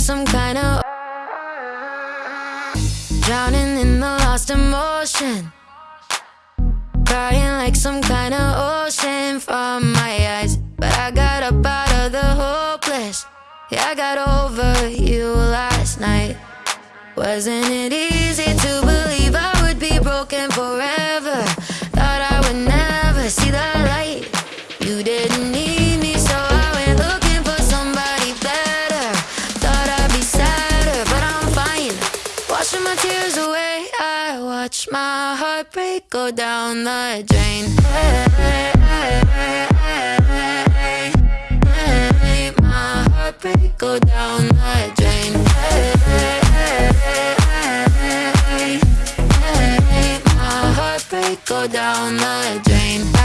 some kind of drowning in the lost emotion. Crying like some kind of ocean from my eyes. But I got up out of the hopeless. Yeah, I got over you last night. Wasn't it easy to believe I would be broken forever? Watch my heartbreak go down the drain. Hey, hey, hey, my heart break go down the drain. My heart break go down the drain.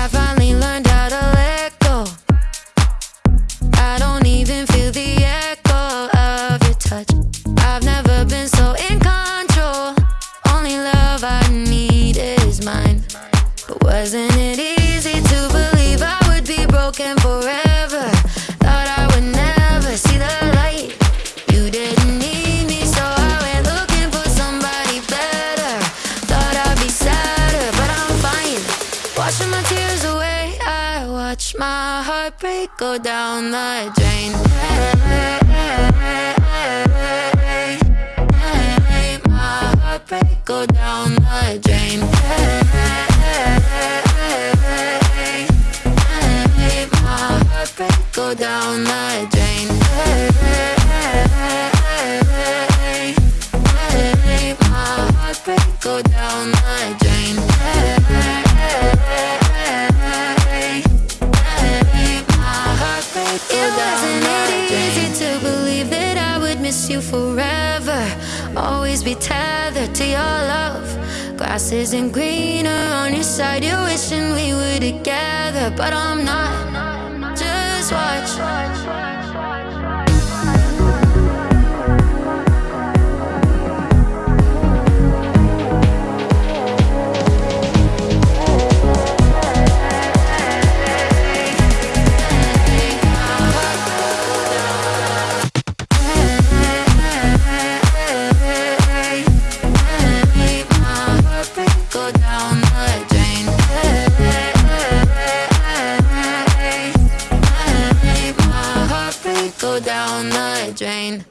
Wasn't it easy to believe I would be broken forever? Thought I would never see the light. You didn't need me, so I went looking for somebody better. Thought I'd be sadder, but I'm fine. Washing my tears away, I watch my heart break go down the drain. My heart break go down go down the drain. My heart break go down the drain. My heart break go down the drain. easy to believe that I would miss you forever. Always be tethered to your love. Grass isn't greener on your side. You're wishing we were together, but I'm not watch. Jane.